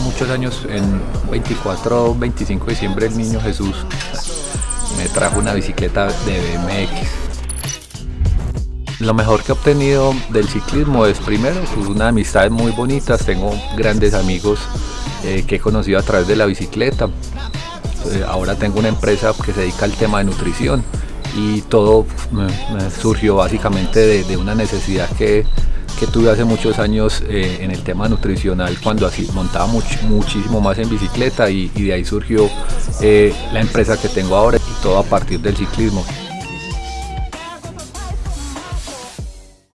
muchos años, en 24, 25 de diciembre, el niño Jesús me trajo una bicicleta de BMX. Lo mejor que he obtenido del ciclismo es primero pues, una amistad muy bonitas, tengo grandes amigos eh, que he conocido a través de la bicicleta. Eh, ahora tengo una empresa que se dedica al tema de nutrición y todo surgió básicamente de, una necesidad que, tuve hace muchos años eh, en el tema nutricional cuando así montaba muchísimo más en bicicleta y, de ahí surgió la empresa que tengo ahora y todo a partir del ciclismo.